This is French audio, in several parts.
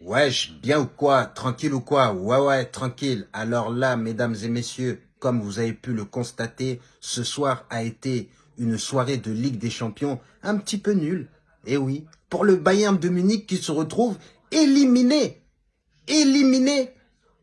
Wesh, bien ou quoi? Tranquille ou quoi? Ouais, ouais, tranquille. Alors là, mesdames et messieurs, comme vous avez pu le constater, ce soir a été une soirée de Ligue des Champions un petit peu nulle. Eh oui, pour le Bayern de Munich qui se retrouve éliminé, éliminé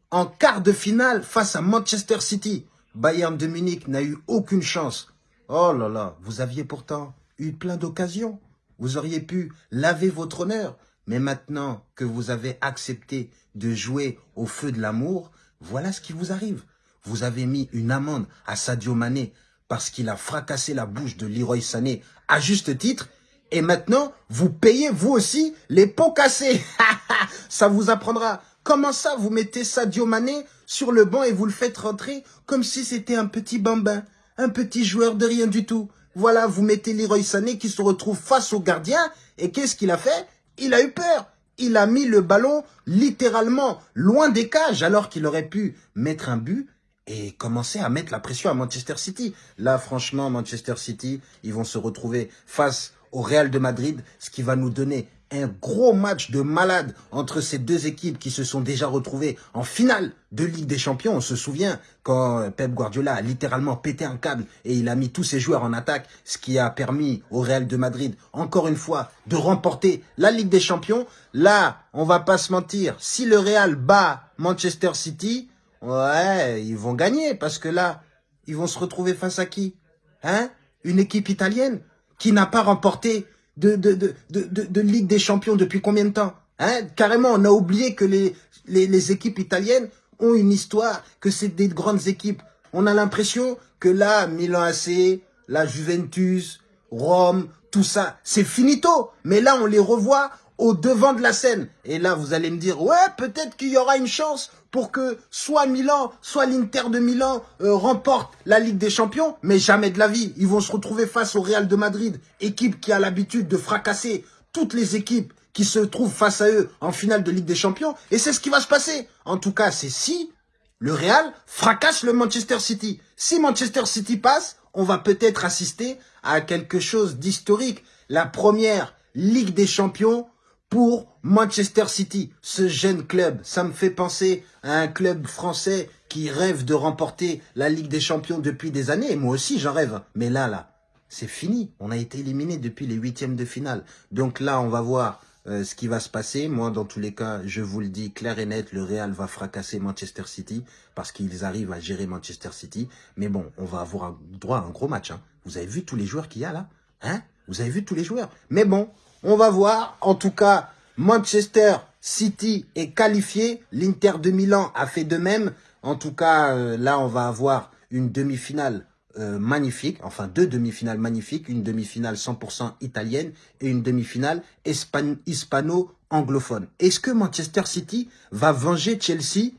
en quart de finale face à Manchester City. Bayern de Munich n'a eu aucune chance. Oh là là, vous aviez pourtant eu plein d'occasions. Vous auriez pu laver votre honneur. Mais maintenant que vous avez accepté de jouer au feu de l'amour, voilà ce qui vous arrive. Vous avez mis une amende à Sadio Mané parce qu'il a fracassé la bouche de Leroy Sané à juste titre. Et maintenant, vous payez vous aussi les pots cassés. ça vous apprendra. Comment ça, vous mettez Sadio Mané sur le banc et vous le faites rentrer comme si c'était un petit bambin, un petit joueur de rien du tout. Voilà, vous mettez Leroy Sané qui se retrouve face au gardien. Et qu'est-ce qu'il a fait? Il a eu peur. Il a mis le ballon littéralement loin des cages alors qu'il aurait pu mettre un but et commencer à mettre la pression à Manchester City. Là, franchement, Manchester City, ils vont se retrouver face au Real de Madrid, ce qui va nous donner un gros match de malade entre ces deux équipes qui se sont déjà retrouvées en finale de Ligue des Champions. On se souvient quand Pep Guardiola a littéralement pété un câble et il a mis tous ses joueurs en attaque, ce qui a permis au Real de Madrid, encore une fois, de remporter la Ligue des Champions. Là, on va pas se mentir, si le Real bat Manchester City, ouais, ils vont gagner parce que là, ils vont se retrouver face à qui? Hein? Une équipe italienne qui n'a pas remporté de, de, de, de, de Ligue des Champions depuis combien de temps hein? Carrément, on a oublié que les, les, les équipes italiennes ont une histoire, que c'est des grandes équipes. On a l'impression que là, Milan AC, la Juventus, Rome, tout ça, c'est finito. Mais là, on les revoit au devant de la scène. Et là, vous allez me dire, ouais, peut-être qu'il y aura une chance pour que soit Milan, soit l'Inter de Milan euh, remporte la Ligue des Champions, mais jamais de la vie. Ils vont se retrouver face au Real de Madrid, équipe qui a l'habitude de fracasser toutes les équipes qui se trouvent face à eux en finale de Ligue des Champions. Et c'est ce qui va se passer. En tout cas, c'est si le Real fracasse le Manchester City. Si Manchester City passe, on va peut-être assister à quelque chose d'historique. La première Ligue des Champions pour Manchester City, ce jeune club. Ça me fait penser à un club français qui rêve de remporter la Ligue des Champions depuis des années. moi aussi, j'en rêve. Mais là, là, c'est fini. On a été éliminé depuis les huitièmes de finale. Donc là, on va voir euh, ce qui va se passer. Moi, dans tous les cas, je vous le dis clair et net, le Real va fracasser Manchester City parce qu'ils arrivent à gérer Manchester City. Mais bon, on va avoir droit à un gros match. Hein. Vous avez vu tous les joueurs qu'il y a là hein? Vous avez vu tous les joueurs Mais bon, on va voir. En tout cas, Manchester City est qualifié. L'Inter de Milan a fait de même. En tout cas, euh, là, on va avoir une demi-finale euh, magnifique. Enfin, deux demi-finales magnifiques. Une demi-finale 100% italienne et une demi-finale hispano-anglophone. Est-ce que Manchester City va venger Chelsea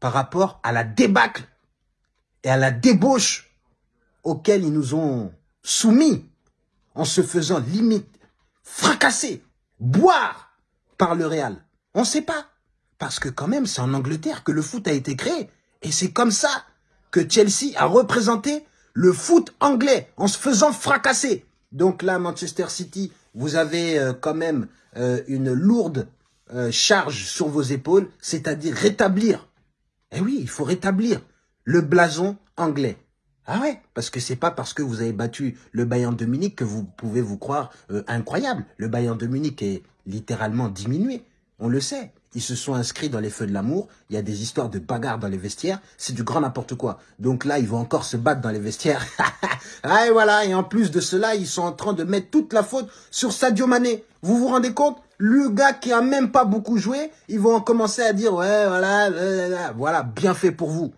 par rapport à la débâcle et à la débauche auxquelles ils nous ont soumis? En se faisant limite fracasser, boire par le Real On ne sait pas. Parce que quand même, c'est en Angleterre que le foot a été créé. Et c'est comme ça que Chelsea a représenté le foot anglais en se faisant fracasser. Donc là, Manchester City, vous avez euh, quand même euh, une lourde euh, charge sur vos épaules, c'est-à-dire rétablir. Eh oui, il faut rétablir le blason anglais. Ah ouais, parce que c'est pas parce que vous avez battu le Bayern de Munich que vous pouvez vous croire euh, incroyable. Le Bayern de Munich est littéralement diminué. On le sait. Ils se sont inscrits dans les feux de l'amour. Il y a des histoires de bagarres dans les vestiaires. C'est du grand n'importe quoi. Donc là, ils vont encore se battre dans les vestiaires. ah et voilà. Et en plus de cela, ils sont en train de mettre toute la faute sur Sadio Mané. Vous vous rendez compte? Le gars qui a même pas beaucoup joué, ils vont commencer à dire, ouais, voilà, voilà, bien fait pour vous.